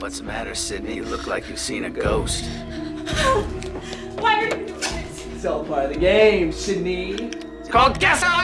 What's the matter, Sydney? You look like you've seen a ghost. Why are you doing this? It's all part of the game, Sydney. It's called Guess How